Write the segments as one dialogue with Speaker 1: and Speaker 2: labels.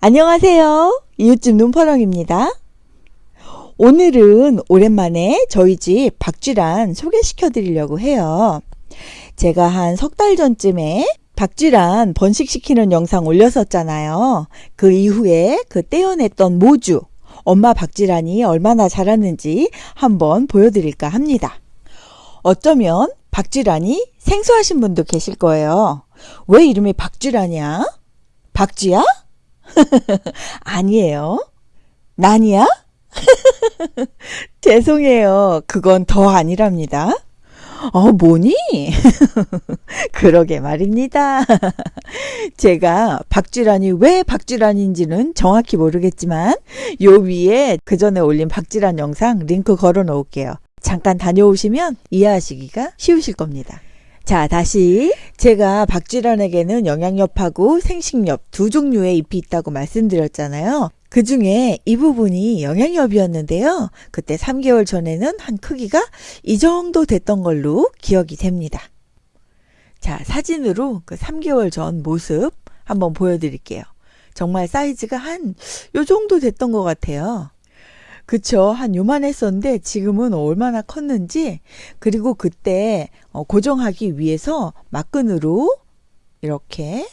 Speaker 1: 안녕하세요. 이웃집 눈퍼렁입니다. 오늘은 오랜만에 저희 집 박쥐란 소개시켜 드리려고 해요. 제가 한 석 달 전쯤에 박쥐란 번식시키는 영상 올렸었잖아요. 그 이후에 그 떼어냈던 모주, 엄마 박쥐란이 얼마나 자랐는지 한번 보여드릴까 합니다. 어쩌면 박쥐란이 생소하신 분도 계실 거예요. 왜 이름이 박쥐란이야? 박쥐야? 아니에요. 난이야? 죄송해요. 그건 더 아니랍니다. 어, 뭐니? 그러게 말입니다. 제가 박쥐란이 왜 박쥐란인지는 정확히 모르겠지만, 요 위에 그 전에 올린 박쥐란 영상 링크 걸어 놓을게요. 잠깐 다녀오시면 이해하시기가 쉬우실 겁니다. 자, 다시 제가 박쥐란에게는 영양엽하고 생식엽 두 종류의 잎이 있다고 말씀드렸잖아요. 그 중에 이 부분이 영양엽이었는데요. 그때 3개월 전에는 한 크기가 이 정도 됐던 걸로 기억이 됩니다. 자, 사진으로 그 3개월 전 모습 한번 보여드릴게요. 정말 사이즈가 한 요 정도 됐던 것 같아요. 그쵸. 한 요만했었는데 지금은 얼마나 컸는지 그리고 그때 어, 고정하기 위해서 막근으로 이렇게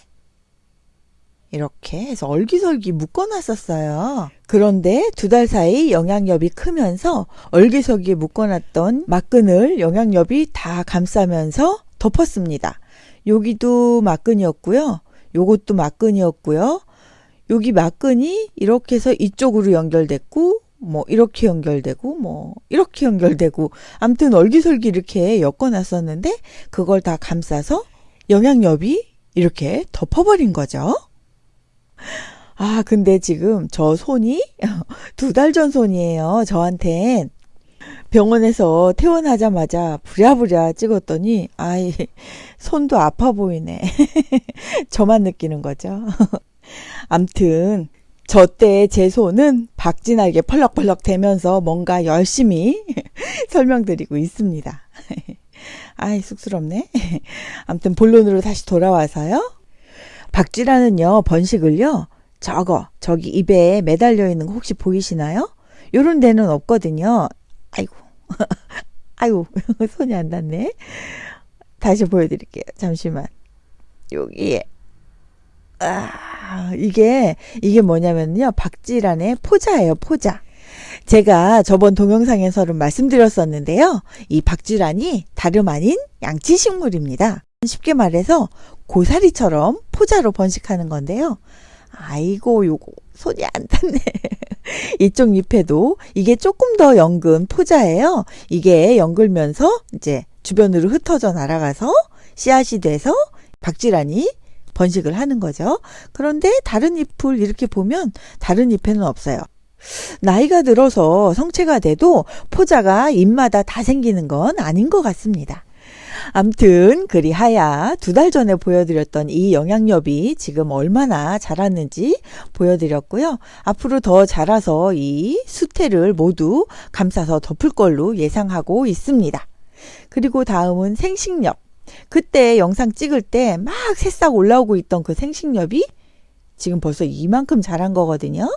Speaker 1: 이렇게 해서 얼기설기 묶어놨었어요. 그런데 두 달 사이 영양엽이 크면서 얼기설기에 묶어놨던 막근을 영양엽이 다 감싸면서 덮었습니다. 여기도 막근이었고요. 요것도 막근이었고요. 여기 막근이 이렇게 해서 이쪽으로 연결됐고 뭐 이렇게 연결되고 뭐 이렇게 연결되고 암튼 얼기설기 이렇게 엮어놨었는데 그걸 다 감싸서 영양엽이 이렇게 덮어버린 거죠. 아 근데 지금 저 손이 두 달 전 손이에요. 저한텐 병원에서 퇴원하자마자 부랴부랴 찍었더니 아이 손도 아파 보이네. 저만 느끼는 거죠. 암튼 저때 제 손은 박진하게 펄럭펄럭 대면서 뭔가 열심히 설명드리고 있습니다. 아이 쑥스럽네. 아무튼 본론으로 다시 돌아와서요. 박쥐라는요 번식을요 저거 저기 입에 매달려 있는 거 혹시 보이시나요? 요런 데는 없거든요. 아이고 아이고 손이 안 닿네. 다시 보여드릴게요. 잠시만 여기에 아, 이게, 이게 뭐냐면요. 박지란의 포자예요, 포자. 제가 저번 동영상에서는 말씀드렸었는데요. 이 박쥐란이 다름 아닌 양치식물입니다. 쉽게 말해서 고사리처럼 포자로 번식하는 건데요. 아이고, 요거 손이 안 닿네. 이쪽 잎에도 이게 조금 더 연근 포자예요. 이게 연글면서 이제 주변으로 흩어져 날아가서 씨앗이 돼서 박쥐란이 번식을 하는 거죠. 그런데 다른 잎을 이렇게 보면 다른 잎에는 없어요. 나이가 들어서 성체가 돼도 포자가 잎마다 다 생기는 건 아닌 것 같습니다. 암튼 그리하야 두 달 전에 보여드렸던 이 영양엽이 지금 얼마나 자랐는지 보여드렸고요. 앞으로 더 자라서 이 수태를 모두 감싸서 덮을 걸로 예상하고 있습니다. 그리고 다음은 생식엽. 그때 영상 찍을 때 막 새싹 올라오고 있던 그 생식엽이 지금 벌써 이만큼 자란 거거든요.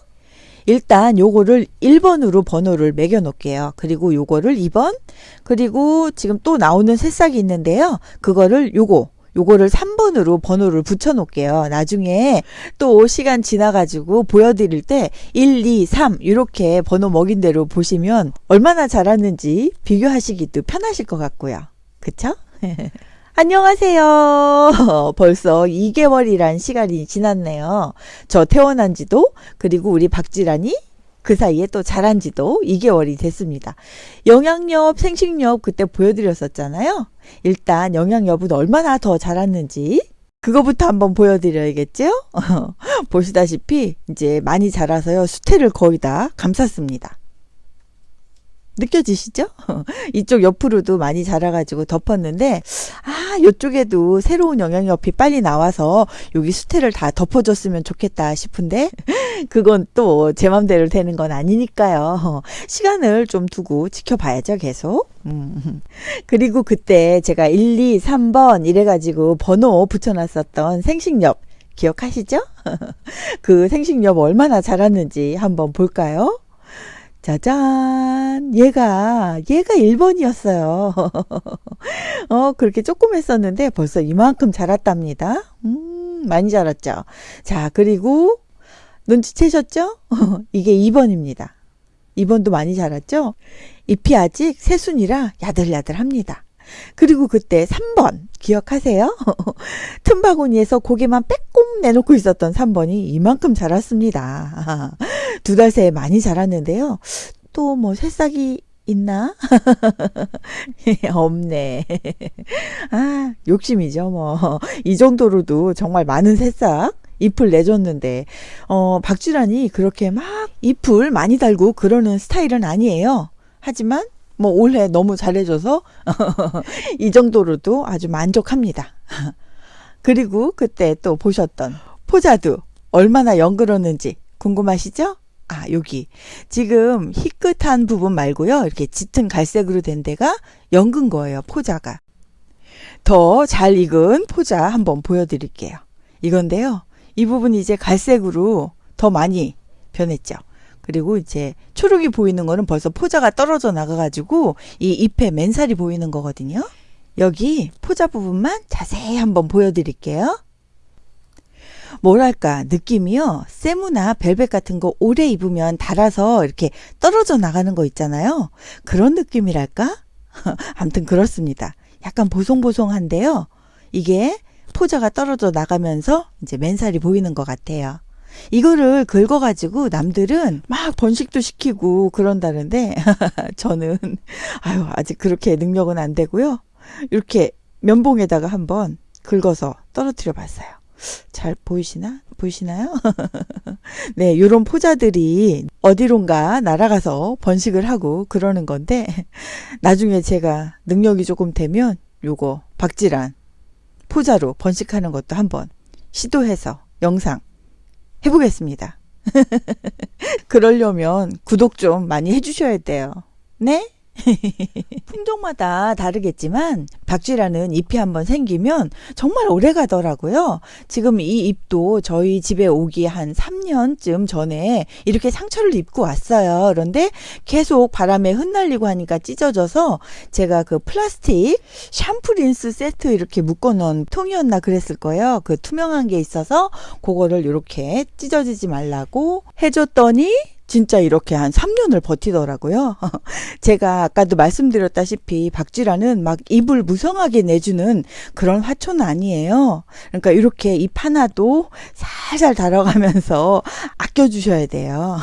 Speaker 1: 일단 요거를 1번으로 번호를 매겨 놓을게요. 그리고 요거를 2번, 그리고 지금 또 나오는 새싹이 있는데요. 그거를 요거, 요거를 3번으로 번호를 붙여 놓을게요. 나중에 또 시간 지나가지고 보여드릴 때 1, 2, 3 이렇게 번호 먹인 대로 보시면 얼마나 자랐는지 비교하시기도 편하실 것 같고요. 그쵸? 안녕하세요. 벌써 2개월이란 시간이 지났네요. 저 태어난 지도 그리고 우리 박지란이 그 사이에 또 자란 지도 2개월이 됐습니다. 영양엽, 생식엽 그때 보여드렸었잖아요. 일단 영양엽은 얼마나 더 자랐는지 그거부터 한번 보여드려야겠죠? 보시다시피 이제 많이 자라서요. 수태를 거의 다 감쌌습니다. 느껴지시죠? 이쪽 옆으로도 많이 자라가지고 덮었는데 아 이쪽에도 새로운 영양엽이 빨리 나와서 여기 수태를 다 덮어줬으면 좋겠다 싶은데 그건 또 제 맘대로 되는 건 아니니까요. 시간을 좀 두고 지켜봐야죠 계속. 음. 그리고 그때 제가 1, 2, 3번 이래가지고 번호 붙여놨었던 생식엽 기억하시죠? 그 생식염 얼마나 자랐는지 한번 볼까요? 짜잔! 얘가, 얘가 1번이었어요. 어, 그렇게 조금 했었는데 벌써 이만큼 자랐답니다. 음, 많이 자랐죠? 자, 그리고 눈치채셨죠? 이게 2번입니다. 2번도 많이 자랐죠? 잎이 아직 새순이라 야들야들합니다. 그리고 그때 3번 기억하세요? 틈바구니에서 고개만 빼꼼 내놓고 있었던 3번이 이만큼 자랐습니다. 두 달 새에 많이 자랐는데요. 또 뭐 새싹이 있나? 없네. 아, 욕심이죠, 뭐. 이 정도로도 정말 많은 새싹 잎을 내줬는데, 어, 박쥐란이 그렇게 막 잎을 많이 달고 그러는 스타일은 아니에요. 하지만 뭐 올해 너무 잘해줘서 이 정도로도 아주 만족합니다. 그리고 그때 또 보셨던 포자도 얼마나 연그렀는지 궁금하시죠? 아, 여기. 지금 희끗한 부분 말고요. 이렇게 짙은 갈색으로 된 데가 연근 거예요. 포자가. 더 잘 익은 포자 한번 보여드릴게요. 이건데요. 이 부분이 이제 갈색으로 더 많이 변했죠. 그리고 이제 초록이 보이는 거는 벌써 포자가 떨어져 나가가지고 이 잎에 맨살이 보이는 거거든요. 여기 포자 부분만 자세히 한번 보여드릴게요. 뭐랄까 느낌이요. 세무나 벨벳 같은 거 오래 입으면 달아서 이렇게 떨어져 나가는 거 있잖아요. 그런 느낌이랄까? 아무튼 그렇습니다. 약간 보송보송한데요. 이게 포자가 떨어져 나가면서 이제 맨살이 보이는 것 같아요 이거를 긁어가지고 남들은 막 번식도 시키고 그런다는데 저는 아유 아직 그렇게 능력은 안 되고요. 이렇게 면봉에다가 한번 긁어서 떨어뜨려 봤어요. 잘 보이시나? 보이시나요? 네, 요런 포자들이 어디론가 날아가서 번식을 하고 그러는 건데 나중에 제가 능력이 조금 되면 요거 박지란 포자로 번식하는 것도 한번 시도해서 영상 해보겠습니다. 그러려면 구독 좀 많이 해주셔야 돼요. 네? 품종마다 다르겠지만 박쥐라는 잎이 한번 생기면 정말 오래 가더라고요. 지금 이 잎도 저희 집에 오기 한 3년쯤 전에 이렇게 상처를 입고 왔어요. 그런데 계속 바람에 흩날리고 하니까 찢어져서 제가 그 플라스틱 샴푸 린스 세트 이렇게 묶어 놓은 통이었나 그랬을 거예요. 그 투명한 게 있어서 그거를 이렇게 찢어지지 말라고 해줬더니 진짜 이렇게 한 3년을 버티더라고요. 제가 아까도 말씀드렸다시피 박쥐라는 막 입을 무성하게 내주는 그런 화초는 아니에요. 그러니까 이렇게 잎 하나도 살살 달아가면서 아껴주셔야 돼요.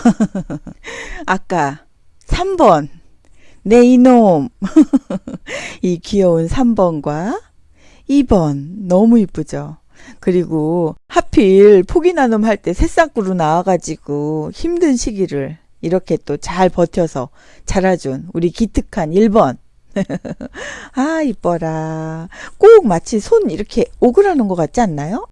Speaker 1: 아까 3번. 내 이놈. 이 귀여운 3번과 2번. 너무 이쁘죠? 그리고 하필 포기 나눔 할 때 새싹구로 나와가지고 힘든 시기를 이렇게 또 잘 버텨서 자라준 우리 기특한 1번. 아, 이뻐라. 꼭 마치 손 이렇게 오그라는 것 같지 않나요?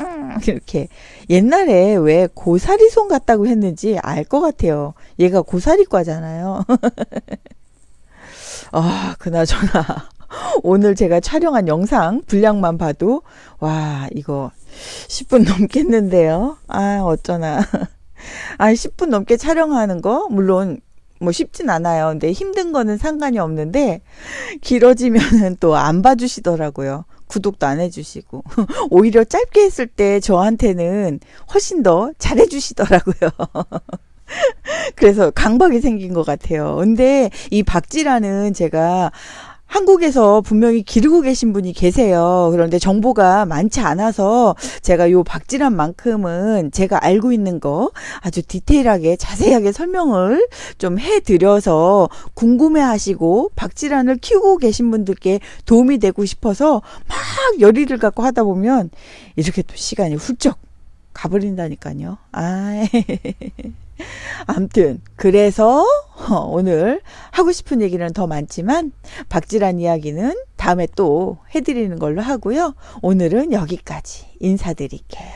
Speaker 1: 음, 이렇게 옛날에 왜 고사리 손 같다고 했는지 알 것 같아요. 얘가 고사리과잖아요. 아, 그나저나 오늘 제가 촬영한 영상 분량만 봐도 와 이거 10분 넘겠는데요. 아 어쩌나. 아 10분 넘게 촬영하는 거 물론 뭐 쉽진 않아요. 근데 힘든 거는 상관이 없는데 길어지면은 또 안 봐주시더라고요. 구독도 안 해주시고 오히려 짧게 했을 때 저한테는 훨씬 더 잘해주시더라고요. 그래서 강박이 생긴 것 같아요. 근데 이 박지라는 제가 한국에서 분명히 기르고 계신 분이 계세요. 그런데 정보가 많지 않아서 제가 요 박지란 만큼은 제가 알고 있는 거 아주 디테일하게 자세하게 설명을 좀 해드려서 궁금해 하시고 박지란을 키우고 계신 분들께 도움이 되고 싶어서 막 열의를 갖고 하다 보면 이렇게 또 시간이 훌쩍 가버린다니까요. 아, 암튼 그래서 오늘 하고 싶은 얘기는 더 많지만 박지란 이야기는 다음에 또 해드리는 걸로 하고요. 오늘은 여기까지 인사드릴게요.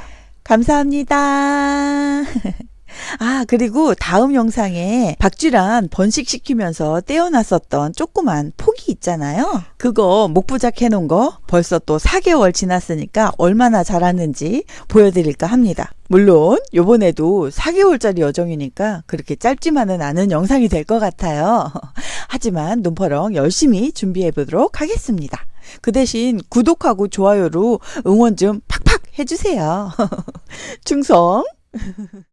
Speaker 1: 감사합니다. 아, 그리고 다음 영상에 박쥐란 번식시키면서 떼어놨었던 조그만 포기 있잖아요. 그거 목부작 해놓은 거 벌써 또 4개월 지났으니까 얼마나 자랐는지 보여드릴까 합니다. 물론 요번에도 4개월짜리 여정이니까 그렇게 짧지만은 않은 영상이 될 것 같아요. 하지만 눈퍼렁 열심히 준비해 보도록 하겠습니다. 그 대신 구독하고 좋아요로 응원 좀 팍팍 해주세요. 충성!